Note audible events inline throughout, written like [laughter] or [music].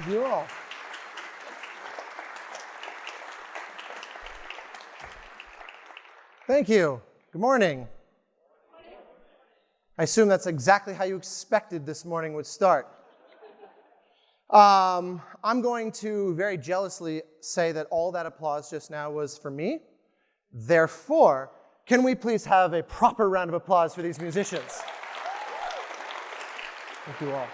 Thank you all. Thank you. Good morning. I assume that's exactly how you expected this morning would start. Um, I'm going to very jealously say that all that applause just now was for me. Therefore, can we please have a proper round of applause for these musicians? Thank you all.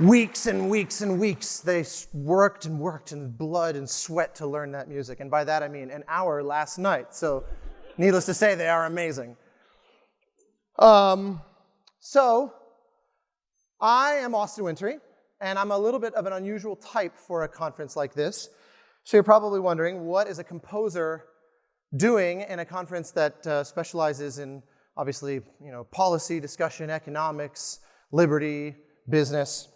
Weeks and weeks and weeks they worked and worked in blood and sweat to learn that music. And by that I mean an hour last night. So needless to say, they are amazing. Um, so I am Austin Wintory, and I'm a little bit of an unusual type for a conference like this. So you're probably wondering, what is a composer doing in a conference that uh, specializes in, obviously, you know, policy, discussion, economics, liberty, business?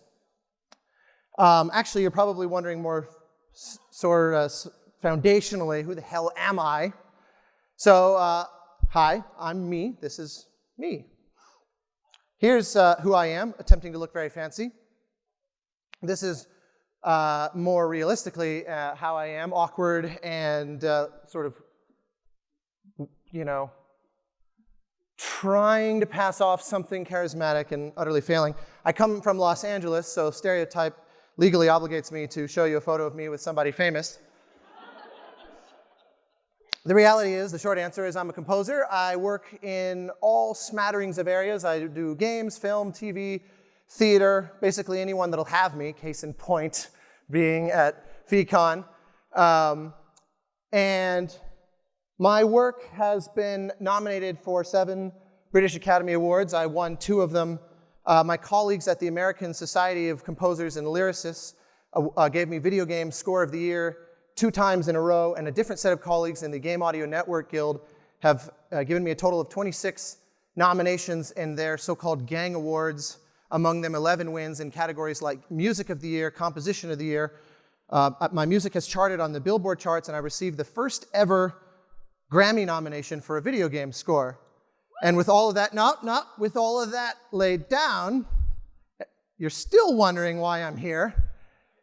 Um, actually, you're probably wondering more sort of foundationally, who the hell am I? So, uh, hi, I'm me. This is me. Here's uh, who I am, attempting to look very fancy. This is uh, more realistically uh, how I am, awkward and uh, sort of, you know, trying to pass off something charismatic and utterly failing. I come from Los Angeles, so stereotype legally obligates me to show you a photo of me with somebody famous. the reality is, the short answer is I'm a composer. I work in all smatterings of areas. I do games, film, TV, theater, basically anyone that'll have me, case in point being at FEEcon. Um, and my work has been nominated for seven British Academy Awards. I won two of them uh, my colleagues at the American Society of Composers and Lyricists uh, uh, gave me Video Game Score of the Year two times in a row, and a different set of colleagues in the Game Audio Network Guild have uh, given me a total of 26 nominations in their so-called Gang Awards, among them 11 wins in categories like Music of the Year, Composition of the Year. Uh, uh, my music has charted on the Billboard charts, and I received the first ever Grammy nomination for a video game score. And with all of that, no, no, with all of that laid down, you're still wondering why I'm here.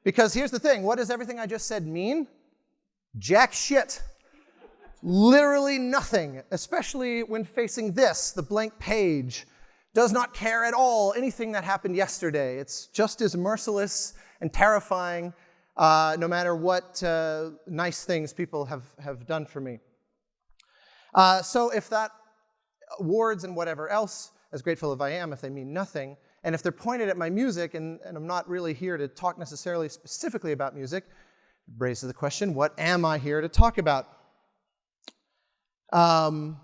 Because here's the thing what does everything I just said mean? Jack shit. Literally nothing, especially when facing this, the blank page. Does not care at all anything that happened yesterday. It's just as merciless and terrifying uh, no matter what uh, nice things people have, have done for me. Uh, so if that awards and whatever else, as grateful as I am, if they mean nothing. And if they're pointed at my music, and, and I'm not really here to talk necessarily specifically about music, raises the question, what am I here to talk about? Um,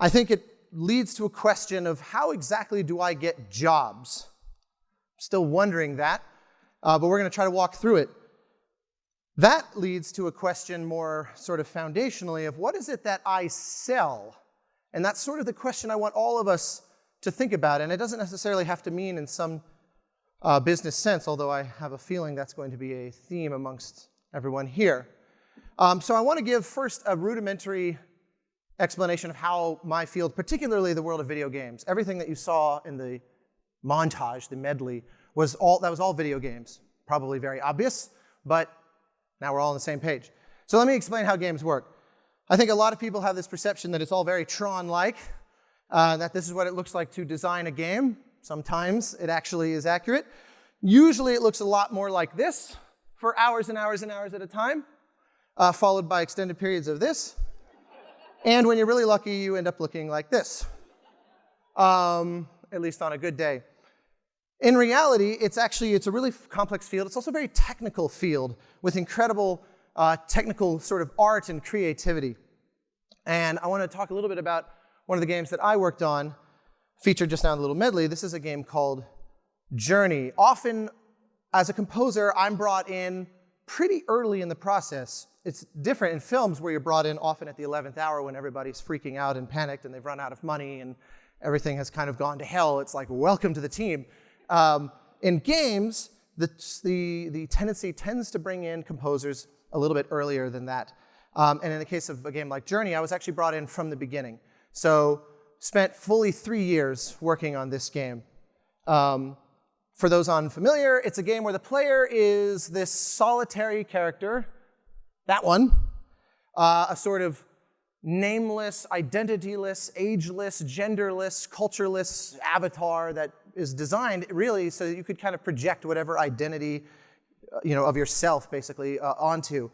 I think it leads to a question of how exactly do I get jobs? Still wondering that, uh, but we're going to try to walk through it. That leads to a question more sort of foundationally of what is it that I sell? And that's sort of the question I want all of us to think about. And it doesn't necessarily have to mean in some uh, business sense, although I have a feeling that's going to be a theme amongst everyone here. Um, so I want to give first a rudimentary explanation of how my field, particularly the world of video games, everything that you saw in the montage, the medley, was all, that was all video games. Probably very obvious, but now we're all on the same page. So let me explain how games work. I think a lot of people have this perception that it's all very Tron-like, uh, that this is what it looks like to design a game. Sometimes it actually is accurate. Usually it looks a lot more like this for hours and hours and hours at a time, uh, followed by extended periods of this. And when you're really lucky, you end up looking like this, um, at least on a good day. In reality, it's actually, it's a really complex field. It's also a very technical field with incredible uh, technical sort of art and creativity. And I want to talk a little bit about one of the games that I worked on, featured just now in the little medley. This is a game called Journey. Often, as a composer, I'm brought in pretty early in the process. It's different in films where you're brought in often at the 11th hour when everybody's freaking out and panicked and they've run out of money and everything has kind of gone to hell. It's like, welcome to the team. Um, in games, the, the, the tendency tends to bring in composers a little bit earlier than that. Um, and in the case of a game like Journey, I was actually brought in from the beginning. So spent fully three years working on this game. Um, for those unfamiliar, it's a game where the player is this solitary character, that one, uh, a sort of nameless, identityless, ageless, genderless, cultureless avatar that is designed really so that you could kind of project whatever identity you know, of yourself basically uh, onto.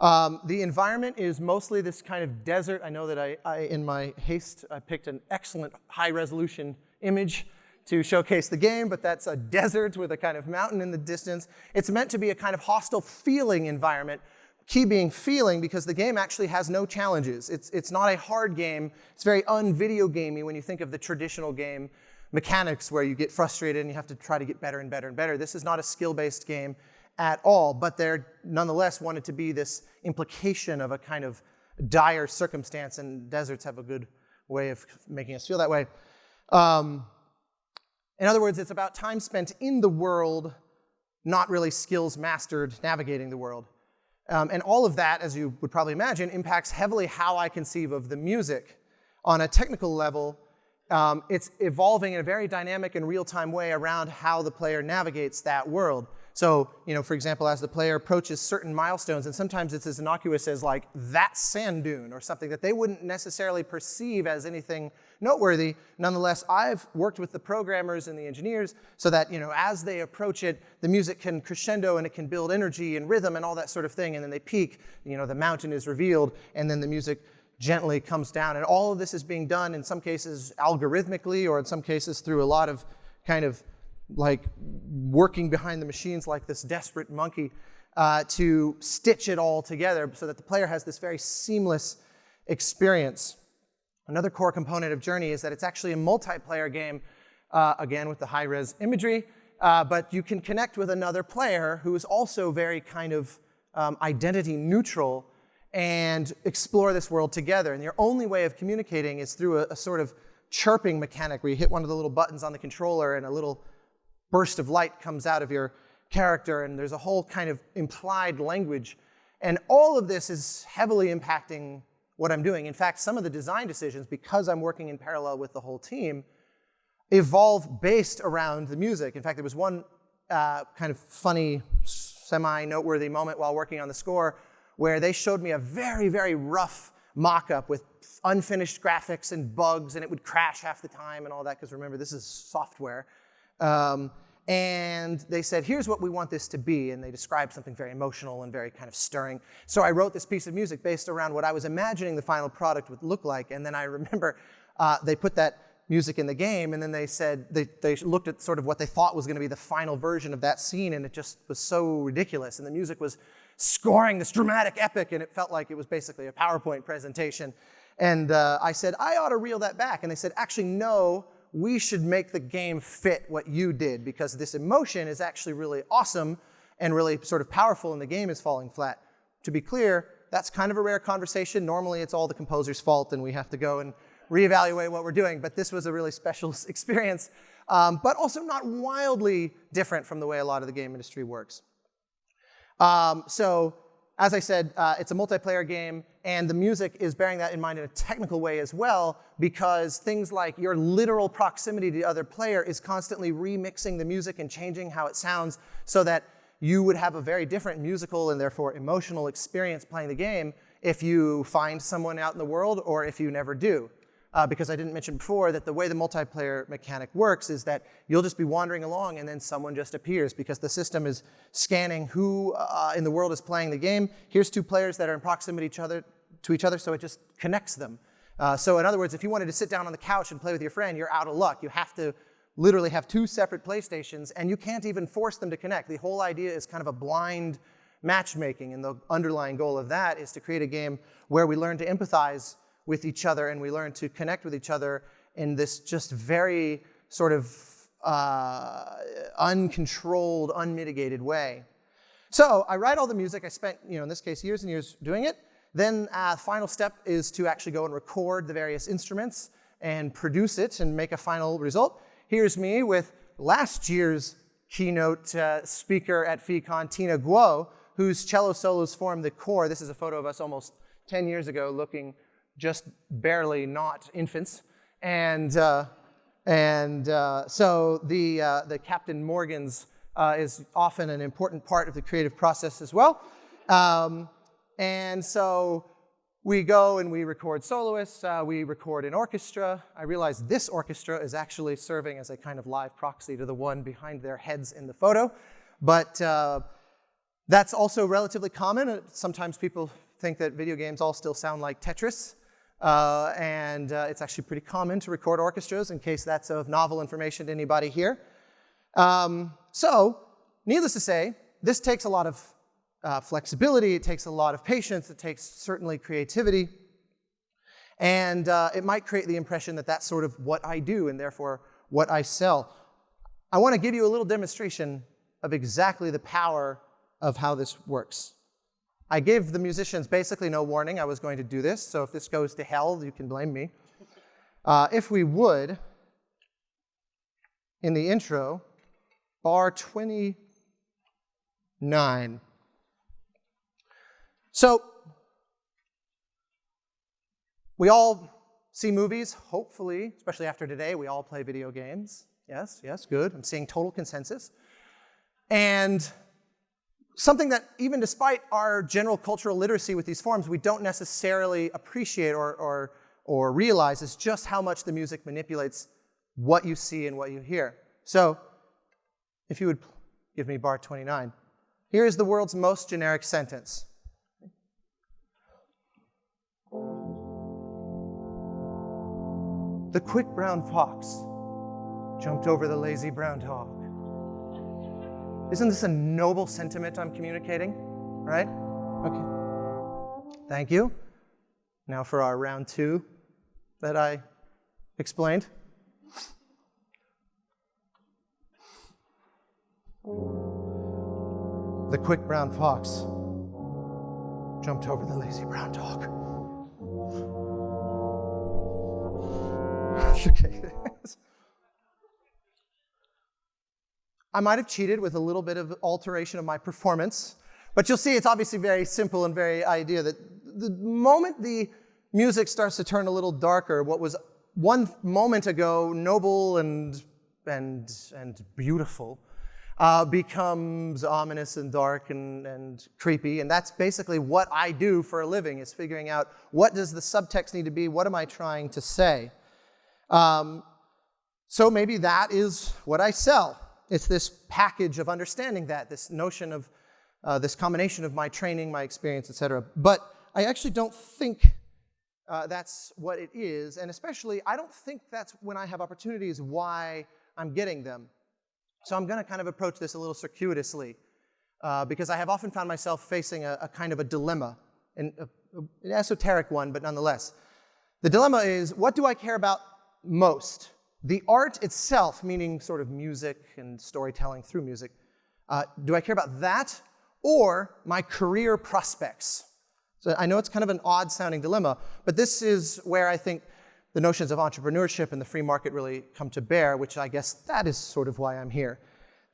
Um, the environment is mostly this kind of desert. I know that I, I, in my haste, I picked an excellent high resolution image to showcase the game, but that's a desert with a kind of mountain in the distance. It's meant to be a kind of hostile feeling environment, key being feeling because the game actually has no challenges. It's, it's not a hard game. It's very un-video gamey when you think of the traditional game mechanics where you get frustrated and you have to try to get better and better and better. This is not a skill-based game at all, but there nonetheless wanted to be this implication of a kind of dire circumstance, and deserts have a good way of making us feel that way. Um, in other words, it's about time spent in the world, not really skills mastered navigating the world. Um, and all of that, as you would probably imagine, impacts heavily how I conceive of the music. On a technical level, um, it's evolving in a very dynamic and real-time way around how the player navigates that world. So, you know, for example, as the player approaches certain milestones, and sometimes it's as innocuous as like that sand dune or something that they wouldn't necessarily perceive as anything noteworthy. Nonetheless, I've worked with the programmers and the engineers so that, you know, as they approach it, the music can crescendo and it can build energy and rhythm and all that sort of thing. And then they peak, you know, the mountain is revealed and then the music gently comes down. And all of this is being done in some cases algorithmically or in some cases through a lot of kind of like working behind the machines like this desperate monkey uh, to stitch it all together so that the player has this very seamless experience. Another core component of Journey is that it's actually a multiplayer game, uh, again with the high-res imagery, uh, but you can connect with another player who is also very kind of um, identity neutral and explore this world together. And your only way of communicating is through a, a sort of chirping mechanic where you hit one of the little buttons on the controller and a little burst of light comes out of your character, and there's a whole kind of implied language. And all of this is heavily impacting what I'm doing. In fact, some of the design decisions, because I'm working in parallel with the whole team, evolve based around the music. In fact, there was one uh, kind of funny, semi-noteworthy moment while working on the score where they showed me a very, very rough mock-up with unfinished graphics and bugs, and it would crash half the time and all that, because remember, this is software. Um, and they said, here's what we want this to be. And they described something very emotional and very kind of stirring. So I wrote this piece of music based around what I was imagining the final product would look like. And then I remember uh, they put that music in the game, and then they said, they, they looked at sort of what they thought was going to be the final version of that scene, and it just was so ridiculous. And the music was scoring this dramatic epic, and it felt like it was basically a PowerPoint presentation. And uh, I said, I ought to reel that back. And they said, actually, no, we should make the game fit what you did because this emotion is actually really awesome and really sort of powerful and the game is falling flat. To be clear, that's kind of a rare conversation. Normally it's all the composer's fault and we have to go and reevaluate what we're doing, but this was a really special [laughs] experience, um, but also not wildly different from the way a lot of the game industry works. Um, so as I said, uh, it's a multiplayer game, and the music is bearing that in mind in a technical way as well, because things like your literal proximity to the other player is constantly remixing the music and changing how it sounds so that you would have a very different musical and therefore emotional experience playing the game if you find someone out in the world or if you never do uh, because I didn't mention before that the way the multiplayer mechanic works is that you'll just be wandering along and then someone just appears because the system is scanning who uh, in the world is playing the game. Here's two players that are in proximity each other, to each other, so it just connects them. Uh, so in other words, if you wanted to sit down on the couch and play with your friend, you're out of luck. You have to literally have two separate PlayStations, and you can't even force them to connect. The whole idea is kind of a blind matchmaking, and the underlying goal of that is to create a game where we learn to empathize with each other and we learn to connect with each other in this just very sort of uh, uncontrolled, unmitigated way. So I write all the music. I spent, you know, in this case, years and years doing it. Then uh, final step is to actually go and record the various instruments and produce it and make a final result. Here's me with last year's keynote uh, speaker at FEEcon, Tina Guo, whose cello solos form the core. This is a photo of us almost 10 years ago looking just barely not infants. And uh, And uh, so the, uh, the Captain Morgans uh, is often an important part of the creative process as well. Um, and so we go and we record soloists, uh, we record an orchestra. I realize this orchestra is actually serving as a kind of live proxy to the one behind their heads in the photo. But uh, that's also relatively common. Sometimes people think that video games all still sound like Tetris. Uh, and uh, it's actually pretty common to record orchestras in case that's of novel information to anybody here. Um, so, needless to say, this takes a lot of uh, flexibility, it takes a lot of patience, it takes certainly creativity. And uh, it might create the impression that that's sort of what I do and therefore what I sell. I want to give you a little demonstration of exactly the power of how this works. I gave the musicians basically no warning I was going to do this, so if this goes to hell, you can blame me. Uh, if we would, in the intro, bar 29. So, we all see movies, hopefully, especially after today, we all play video games. Yes, yes, good. I'm seeing total consensus. And something that even despite our general cultural literacy with these forms, we don't necessarily appreciate or, or, or realize is just how much the music manipulates what you see and what you hear. So if you would give me bar 29. Here is the world's most generic sentence. The quick brown fox jumped over the lazy brown dog. Isn't this a noble sentiment I'm communicating? Right? Okay. Thank you. Now for our round two that I explained. The quick brown fox jumped over the lazy brown dog. [laughs] okay. [laughs] I might have cheated with a little bit of alteration of my performance, but you'll see it's obviously very simple and very idea that the moment the music starts to turn a little darker, what was one moment ago noble and, and, and beautiful uh, becomes ominous and dark and, and creepy. And that's basically what I do for a living is figuring out what does the subtext need to be? What am I trying to say? Um, so maybe that is what I sell. It's this package of understanding that, this notion of uh, this combination of my training, my experience, etc. But I actually don't think uh, that's what it is, and especially I don't think that's when I have opportunities why I'm getting them. So I'm going to kind of approach this a little circuitously uh, because I have often found myself facing a, a kind of a dilemma, an, a, an esoteric one, but nonetheless. The dilemma is, what do I care about most. The art itself, meaning sort of music and storytelling through music, uh, do I care about that or my career prospects? So I know it's kind of an odd sounding dilemma, but this is where I think the notions of entrepreneurship and the free market really come to bear, which I guess that is sort of why I'm here.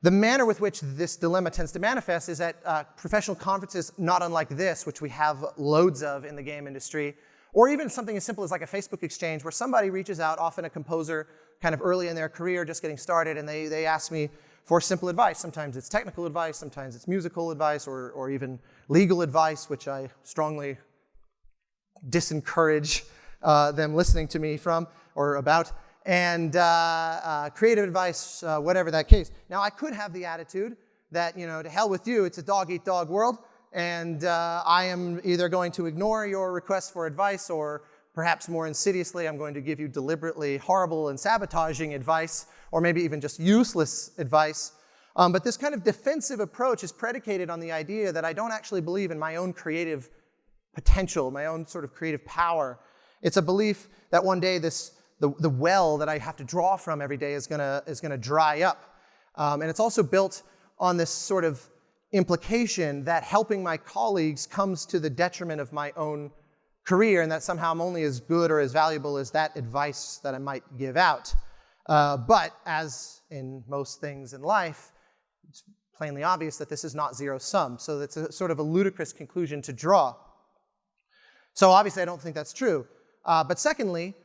The manner with which this dilemma tends to manifest is at uh, professional conferences not unlike this, which we have loads of in the game industry, or even something as simple as like a Facebook exchange where somebody reaches out, often a composer kind of early in their career, just getting started, and they, they ask me for simple advice. Sometimes it's technical advice, sometimes it's musical advice, or, or even legal advice, which I strongly disencourage uh, them listening to me from or about, and uh, uh, creative advice, uh, whatever that case. Now, I could have the attitude that, you know, to hell with you, it's a dog-eat-dog -dog world, and uh, I am either going to ignore your request for advice or perhaps more insidiously, I'm going to give you deliberately horrible and sabotaging advice or maybe even just useless advice. Um, but this kind of defensive approach is predicated on the idea that I don't actually believe in my own creative potential, my own sort of creative power. It's a belief that one day this, the, the well that I have to draw from every day is gonna, is gonna dry up. Um, and it's also built on this sort of implication that helping my colleagues comes to the detriment of my own career and that somehow I'm only as good or as valuable as that advice that I might give out. Uh, but as in most things in life, it's plainly obvious that this is not zero sum. So that's a sort of a ludicrous conclusion to draw. So obviously I don't think that's true. Uh, but secondly,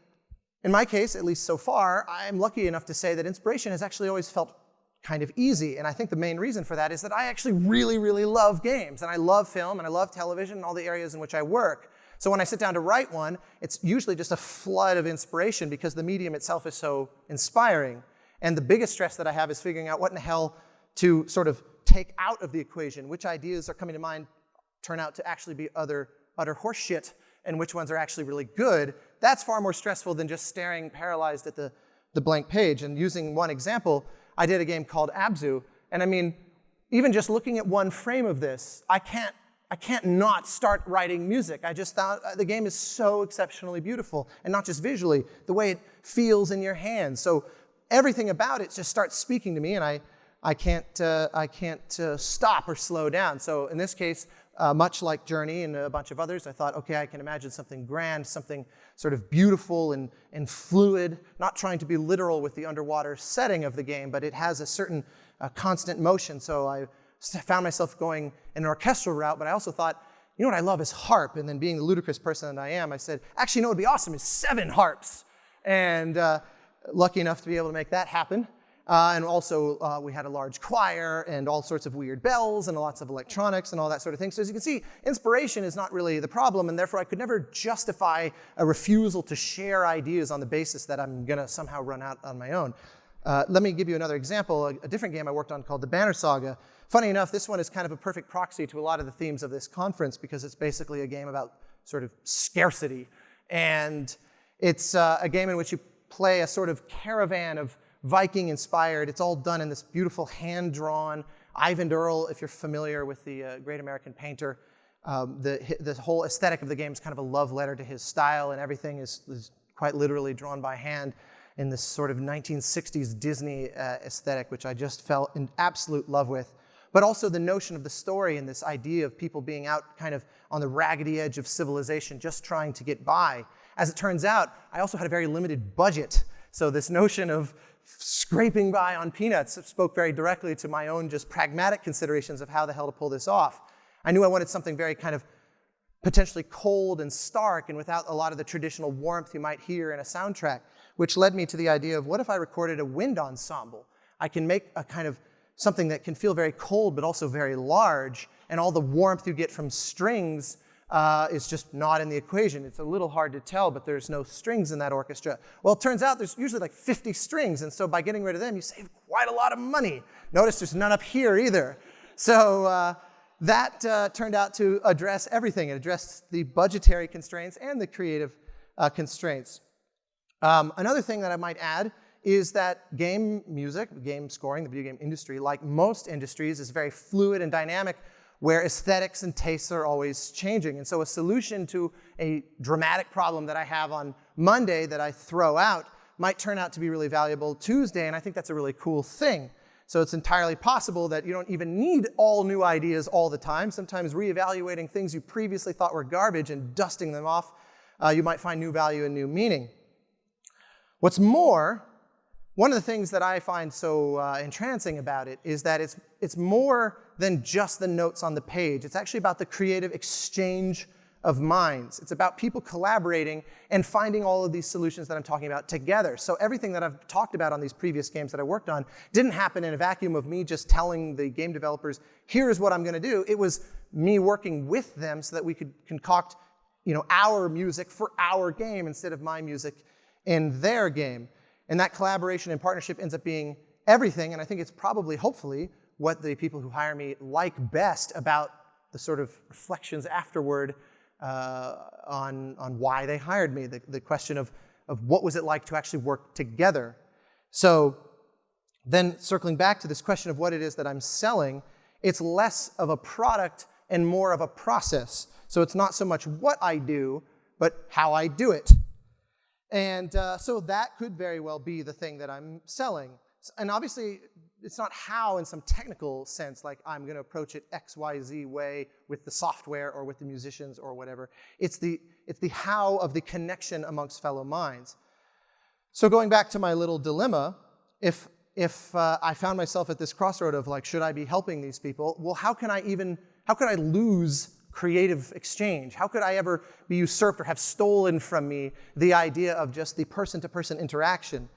In my case, at least so far, I'm lucky enough to say that inspiration has actually always felt kind of easy. And I think the main reason for that is that I actually really, really love games. And I love film, and I love television, and all the areas in which I work. So when I sit down to write one, it's usually just a flood of inspiration because the medium itself is so inspiring. And the biggest stress that I have is figuring out what in the hell to sort of take out of the equation, which ideas are coming to mind turn out to actually be other, utter horseshit, and which ones are actually really good. That's far more stressful than just staring paralyzed at the, the blank page. And using one example, I did a game called Abzu, and I mean, even just looking at one frame of this, I can't, I can't not start writing music. I just thought uh, the game is so exceptionally beautiful, and not just visually, the way it feels in your hands. So everything about it just starts speaking to me, and I, I can't, uh, I can't uh, stop or slow down. So in this case, uh, much like Journey and a bunch of others, I thought, okay, I can imagine something grand, something sort of beautiful and, and fluid, not trying to be literal with the underwater setting of the game, but it has a certain uh, constant motion. So I found myself going in an orchestral route, but I also thought, you know what I love is harp. And then being the ludicrous person that I am, I said, actually, you know what would be awesome is seven harps. And uh, lucky enough to be able to make that happen. Uh, and also, uh, we had a large choir and all sorts of weird bells and lots of electronics and all that sort of thing. So as you can see, inspiration is not really the problem, and therefore I could never justify a refusal to share ideas on the basis that I'm going to somehow run out on my own. Uh, let me give you another example, a, a, different game I worked on called the Banner Saga. Funny enough, this one is kind of a perfect proxy to a lot of the themes of this conference because it's basically a game about sort of scarcity. And it's uh, a game in which you play a sort of caravan of Viking inspired. It's all done in this beautiful hand drawn. Eyvind Earle, if you're familiar with the uh, great American painter, um, the, the whole aesthetic of the game is kind of a love letter to his style, and everything is, is quite literally drawn by hand in this sort of 1960s Disney uh, aesthetic, which I just fell in absolute love with. But also the notion of the story and this idea of people being out kind of on the raggedy edge of civilization, just trying to get by. As it turns out, I also had a very limited budget. So this notion of scraping by on peanuts spoke very directly to my own just pragmatic considerations of how the hell to pull this off. I knew I wanted something very kind of potentially cold and stark and without a lot of the traditional warmth you might hear in a soundtrack, which led me to the idea of what if I recorded a wind ensemble? I can make a kind of something that can feel very cold but also very large, and all the warmth you get from strings uh, is just not in the equation. It's a little hard to tell, but there's no strings in that orchestra. Well, it turns out there's usually like 50 strings, and so by getting rid of them, you save quite a lot of money. Notice there's none up here either. So uh, that uh, turned out to address everything. It addressed the budgetary constraints and the creative uh, constraints. Um, another thing that I might add is that game music, game scoring, the video game industry, like most industries, is very fluid and dynamic where aesthetics and tastes are always changing. And so a solution to a dramatic problem that I have on Monday that I throw out might turn out to be really valuable Tuesday, and I think that's a really cool thing. So it's entirely possible that you don't even need all new ideas all the time. Sometimes reevaluating things you previously thought were garbage and dusting them off, uh, you might find new value and new meaning. What's more, one of the things that I find so uh, entrancing about it is that it's, it's more than just the notes on the page. It's actually about the creative exchange of minds. It's about people collaborating and finding all of these solutions that I'm talking about together. So everything that I've talked about on these previous games that I worked on didn't happen in a vacuum of me just telling the game developers, here's what I'm going to do. It was me working with them so that we could concoct you know, our music for our game instead of my music in their game. And that collaboration and partnership ends up being everything, and I think it's probably, hopefully, what the people who hire me like best about the sort of reflections afterward uh, on, on why they hired me, the, the question of, of what was it like to actually work together. So then circling back to this question of what it is that I'm selling, it's less of a product and more of a process. So it's not so much what I do, but how I do it. And uh, so that could very well be the thing that I'm selling. And obviously, it's not how in some technical sense, like I'm going to approach it X, Y, Z way with the software or with the musicians or whatever. It's the, it's the how of the connection amongst fellow minds. So going back to my little dilemma, if, if uh, I found myself at this crossroad of like, should I be helping these people? Well, how can I even, how could I lose creative exchange? How could I ever be usurped or have stolen from me the idea of just the person to person interaction?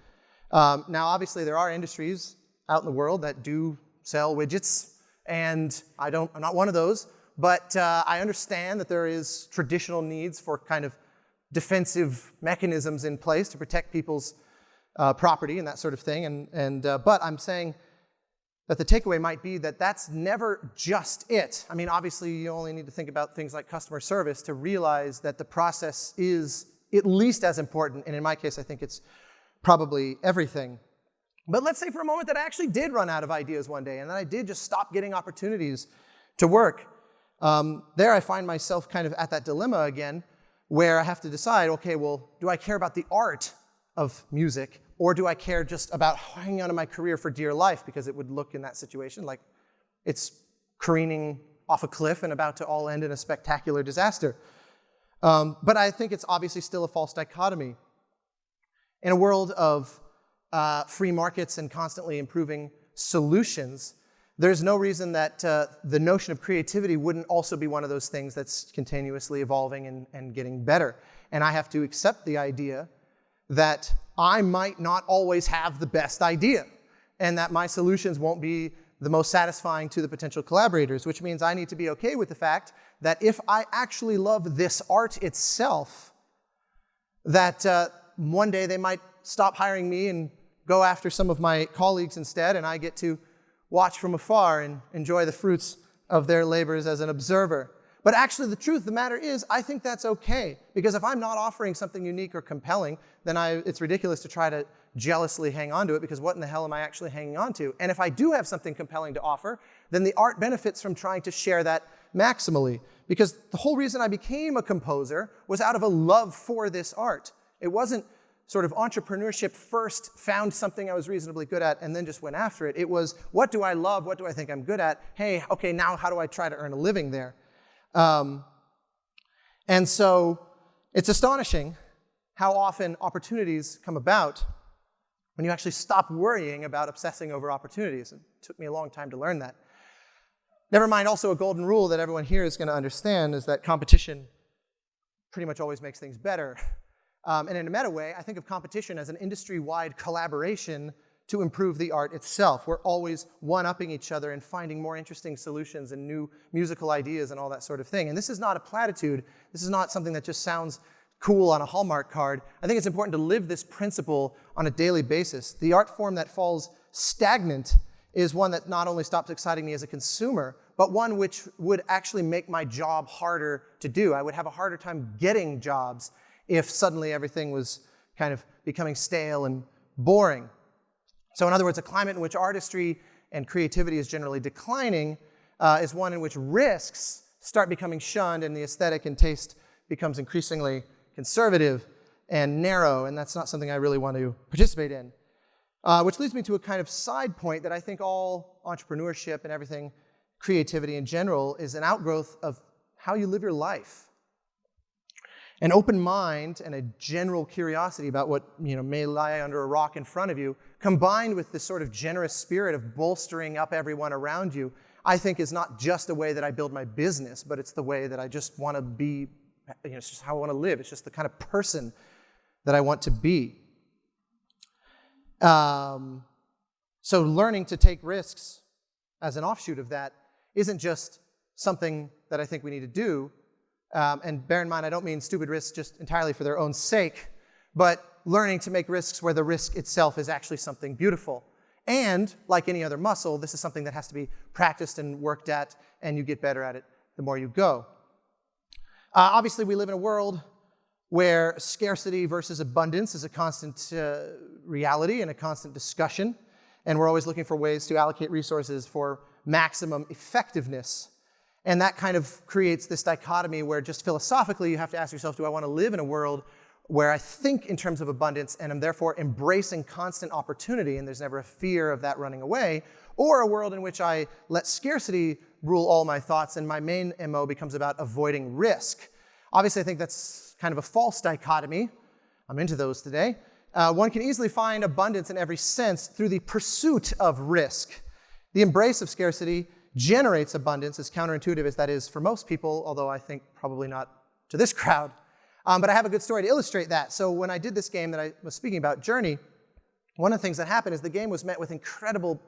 Um, now, obviously, there are industries out in the world that do sell widgets, and I don't, I'm not one of those, but uh, I understand that there is traditional needs for kind of defensive mechanisms in place to protect people's uh, property and that sort of thing. And, and, uh, but I'm saying that the takeaway might be that that's never just it. I mean, obviously, you only need to think about things like customer service to realize that the process is at least as important. And in my case, I think it's probably everything. But let's say for a moment that I actually did run out of ideas one day and that I did just stop getting opportunities to work. Um, there I find myself kind of at that dilemma again where I have to decide, okay, well, do I care about the art of music or do I care just about hanging on to my career for dear life because it would look in that situation like it's careening off a cliff and about to all end in a spectacular disaster. Um, but I think it's obviously still a false dichotomy. In a world of uh, free markets and constantly improving solutions, there's no reason that uh, the notion of creativity wouldn't also be one of those things that's continuously evolving and, and getting better. And I have to accept the idea that I might not always have the best idea and that my solutions won't be the most satisfying to the potential collaborators, which means I need to be okay with the fact that if I actually love this art itself, that uh, one day they might stop hiring me and go after some of my colleagues instead, and I get to watch from afar and enjoy the fruits of their labors as an observer. But actually, the truth of the matter is, I think that's okay. Because if I'm not offering something unique or compelling, then I, it's ridiculous to try to jealously hang on to it, because what in the hell am I actually hanging on to? And if I do have something compelling to offer, then the art benefits from trying to share that maximally. Because the whole reason I became a composer was out of a love for this art. It wasn't sort of entrepreneurship first found something I was reasonably good at and then just went after it. It was, what do I love? What do I think I'm good at? Hey, okay, now how do I try to earn a living there? Um, and so it's astonishing how often opportunities come about when you actually stop worrying about obsessing over opportunities. It took me a long time to learn that. Never mind, also a golden rule that everyone here is going to understand is that competition pretty much always makes things better. Um, and in a meta way, I think of competition as an industry-wide collaboration to improve the art itself. We're always one-upping each other and finding more interesting solutions and new musical ideas and all that sort of thing. And this is not a platitude. This is not something that just sounds cool on a Hallmark card. I think it's important to live this principle on a daily basis. The art form that falls stagnant is one that not only stops exciting me as a consumer, but one which would actually make my job harder to do. I would have a harder time getting jobs if suddenly everything was kind of becoming stale and boring. So in other words, a climate in which artistry and creativity is generally declining uh, is one in which risks start becoming shunned and the aesthetic and taste becomes increasingly conservative and narrow, and that's not something I really want to participate in. Uh, which leads me to a kind of side point that I think all entrepreneurship and everything, creativity in general, is an outgrowth of how you live your life. An open mind and a general curiosity about what you know, may lie under a rock in front of you, combined with this sort of generous spirit of bolstering up everyone around you, I think is not just a way that I build my business, but it's the way that I just want to be, you know, it's just how I want to live. It's just the kind of person that I want to be. Um, so learning to take risks as an offshoot of that isn't just something that I think we need to do, um, and bear in mind, I don't mean stupid risks just entirely for their own sake, but learning to make risks where the risk itself is actually something beautiful. And like any other muscle, this is something that has to be practiced and worked at, and you get better at it the more you go. Uh, obviously, we live in a world where scarcity versus abundance is a constant uh, reality and a constant discussion, and we're always looking for ways to allocate resources for maximum effectiveness and that kind of creates this dichotomy where just philosophically you have to ask yourself, do I want to live in a world where I think in terms of abundance and am therefore embracing constant opportunity and there's never a fear of that running away, or a world in which I let scarcity rule all my thoughts and my main MO becomes about avoiding risk. Obviously, I think that's kind of a false dichotomy. I'm into those today. Uh, one can easily find abundance in every sense through the pursuit of risk. The embrace of scarcity generates abundance, as counterintuitive as that is for most people, although I think probably not to this [laughs] crowd. Um, but I have a good story to illustrate that. So when I did this game that I was speaking about, Journey, one of the things that happened is the game was met with incredible,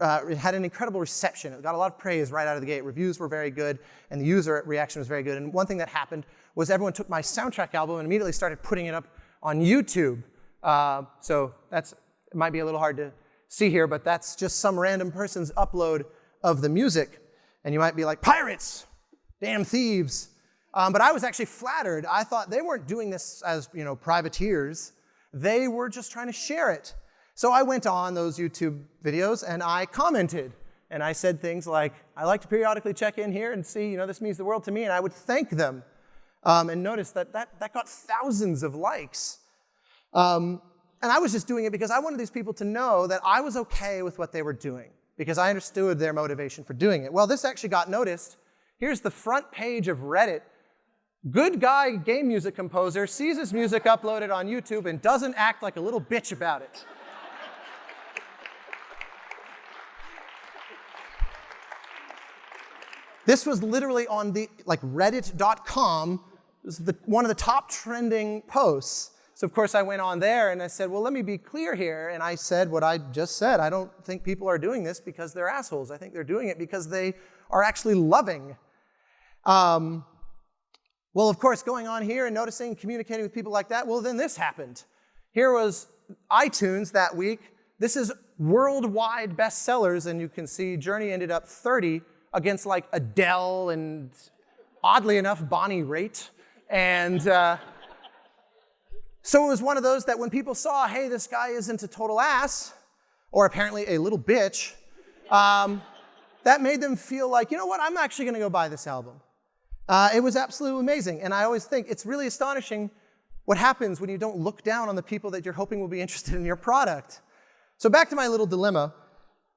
uh, it had an incredible reception. It got a lot of praise right out of the gate. Reviews were very good, and the user reaction was very good. And one thing that happened was everyone took my soundtrack album and immediately started putting it up on YouTube. Uh, so that's it might be a little hard to see here, but that's just some random person's upload of the music. And you might be like, pirates, damn thieves. Um, but I was actually flattered. I thought they weren't doing this as you know privateers. They were just trying to share it. So I went on those YouTube videos and I commented. And I said things like, I like to periodically check in here and see, you know, this means the world to me. And I would thank them. Um, and notice that, that that got thousands of likes. Um, and I was just doing it because I wanted these people to know that I was okay with what they were doing because I understood their motivation for doing it. Well, this actually got noticed. Here's the front page of Reddit. Good guy game music composer sees his music uploaded on YouTube and doesn't act like a little bitch about it. this was literally on the like reddit.com, It was one of the top trending posts. So of course I went on there and I said, well, let me be clear here. And I said what I just said. I don't think people are doing this because they're assholes. I think they're doing it because they are actually loving. Um, well, of course, going on here and noticing, communicating with people like that, well, then this happened. Here was iTunes that week. This is worldwide bestsellers, and you can see Journey ended up 30 against like Adele and, oddly enough, Bonnie Raitt. And uh, so it was one of those that when people saw, hey, this guy isn't a total ass, or apparently a little bitch, um, that made them feel like, you know what, I'm actually going to go buy this album. Uh, it was absolutely amazing. And I always think it's really astonishing what happens when you don't look down on the people that you're hoping will be interested in your product. So back to my little dilemma.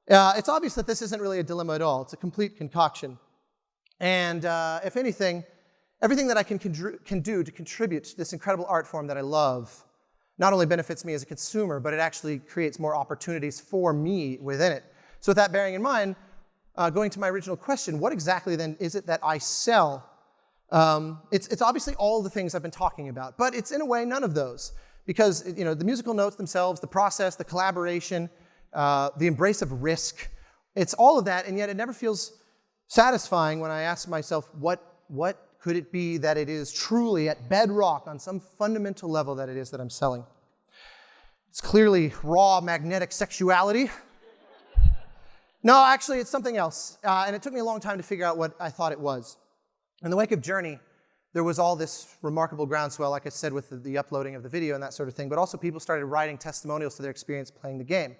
Uh, it's obvious that this isn't really a dilemma at all. It's a complete concoction. And uh, if anything, Everything that I can, can do to contribute to this incredible art form that I love not only benefits me as a consumer, but it actually creates more opportunities for me within it. So with that bearing in mind, uh, going to my original question, what exactly then is it that I sell? Um, it's, it's obviously all the things I've been talking about, but it's in a way none of those. Because you know, the musical notes themselves, the process, the collaboration, uh, the embrace of risk, it's all of that, and yet it never feels satisfying when I ask myself, what, what could it be that it is truly at bedrock on some fundamental level that it is that I'm selling? It's clearly raw magnetic sexuality. No, actually, it's something else. Uh, and it took me a long time to figure out what I thought it was. In the wake of Journey, there was all this remarkable groundswell, like I said, with the, the, uploading of the video and that sort of thing, but also people started writing testimonials to their experience playing the game.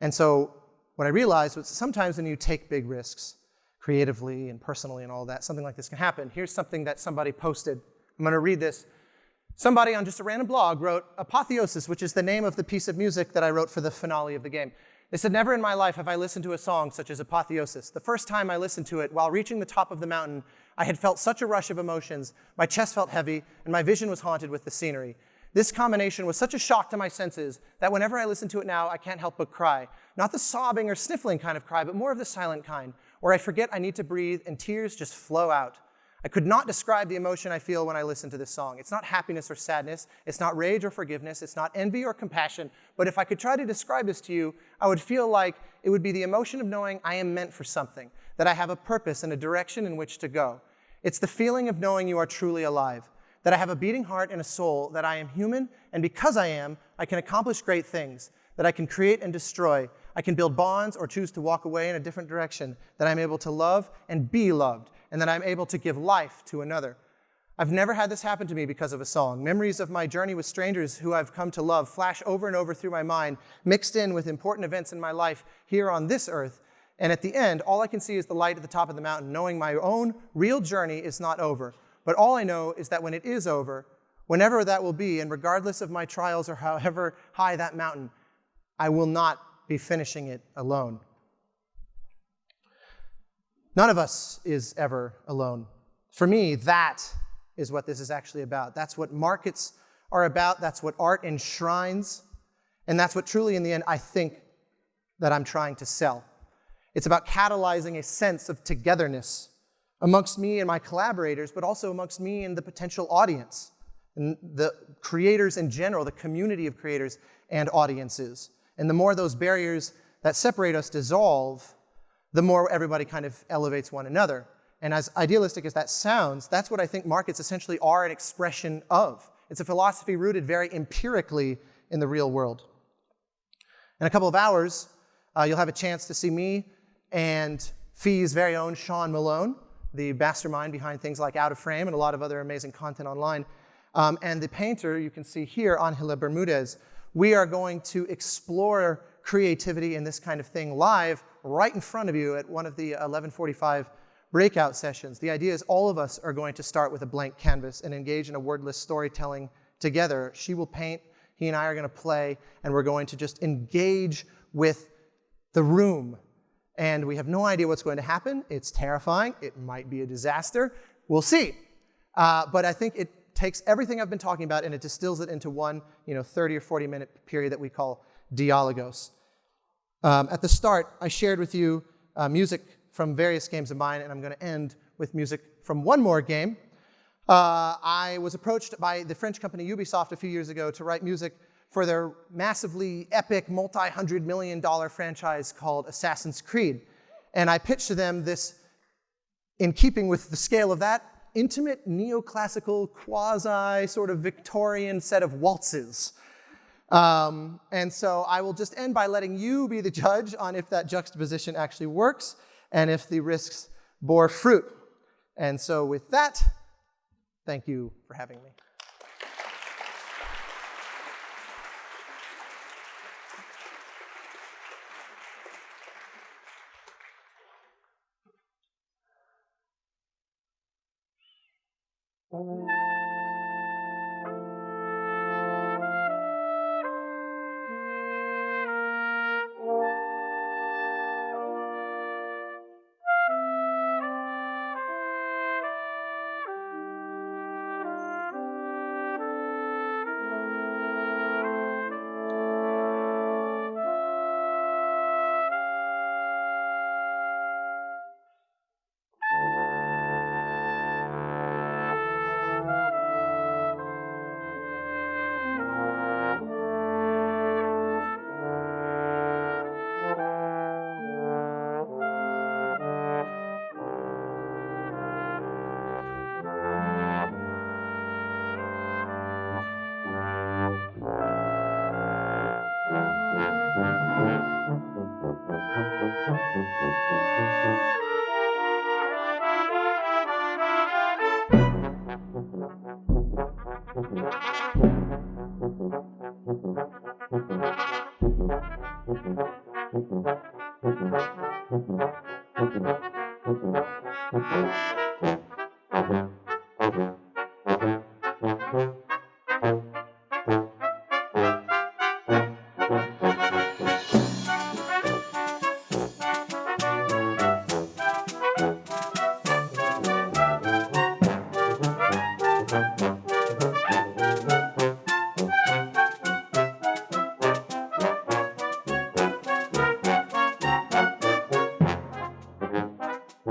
And so what I realized was sometimes when you take big risks, creatively and personally and all that, something like this can happen. Here's something that somebody posted. I'm going to read this. Somebody on just a random blog wrote Apotheosis, which is the name of the piece of music that I wrote for the finale of the game. They said, Never in my life have I listened to a song such as Apotheosis. The first time I listened to it, while reaching the top of the mountain, I had felt such a rush of emotions, my chest felt heavy, and my vision was haunted with the scenery. This combination was such a shock to my senses that whenever I listen to it now, I can't help but cry. Not the sobbing or sniffling kind of cry, but more of the silent kind, where I forget I need to breathe and tears just flow out. I could not describe the emotion I feel when I listen to this song. It's not happiness or sadness, it's not rage or forgiveness, it's not envy or compassion, but if I could try to describe this to you, I would feel like it would be the emotion of knowing I am meant for something, that I have a purpose and a direction in which to go. It's the feeling of knowing you are truly alive, that I have a beating heart and a soul, that I am human, and because I am, I can accomplish great things, that I can create and destroy, I can build bonds or choose to walk away in a different direction, that I'm able to love and be loved, and that I'm able to give life to another. I've never had this happen to me because of a song. Memories of my journey with strangers who I've come to love flash over and over through my mind, mixed in with important events in my life here on this earth. And at the end, all I can see is the light at the top of the mountain, knowing my own real journey is not over. But all I know is that when it is over, whenever that will be, and regardless of my trials or however high that mountain, I will not be finishing it alone. None of us is ever alone. For me, that is what this is actually about. That's what markets are about. That's what art enshrines. And that's what truly, in the end, I think that I'm trying to sell. It's about catalyzing a sense of togetherness amongst me and my collaborators, but also amongst me and the potential audience, and the creators in general, the community of creators and audiences. And the more those barriers that separate us dissolve, the more everybody kind of elevates one another. And as idealistic as that sounds, that's what I think markets essentially are an expression of. It's a philosophy rooted very empirically in the real world. In a couple of hours, uh, you'll have a chance to see me and FEE's very own Sean Malone, the mastermind behind things like Out of Frame and a lot of other amazing content online. Um, and the painter you can see here, Angela Bermudez. We are going to explore creativity and this kind of thing live right in front of you at one of the 1145 breakout sessions. The idea is all of us are going to start with a blank canvas and engage in a wordless storytelling together. She will paint, he and I are going to play, and we're going to just engage with the room. And we have no idea what's going to happen. It's terrifying. It might be a disaster. We'll see. Uh, but I think it takes everything I've been talking about and it distills it into one you know, 30 or 40 minute period that we call dialogos. Um, at the start, I shared with you uh, music from various games of mine, and I'm going to end with music from one more game. Uh, I was approached by the French company Ubisoft a few years ago to write music for their massively epic, multi-hundred million dollar franchise called Assassin's Creed. And I pitched to them this, in keeping with the scale of that, intimate neoclassical, quasi sort of Victorian set of waltzes um, and so I will just end by letting you be the judge on if that juxtaposition actually works and if the risks bore fruit. And so with that, thank you for having me.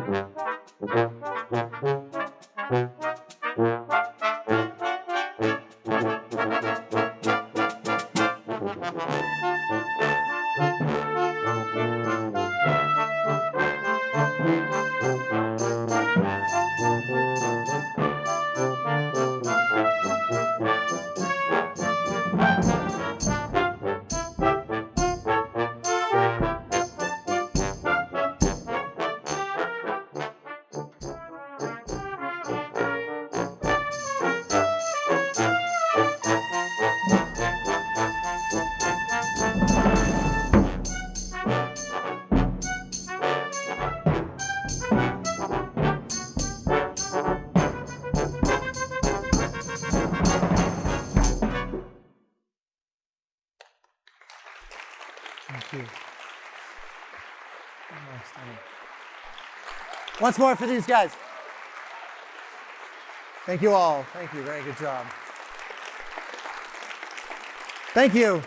Thank you. Once more for these guys. Thank you all. Thank you. Very good job. Thank you.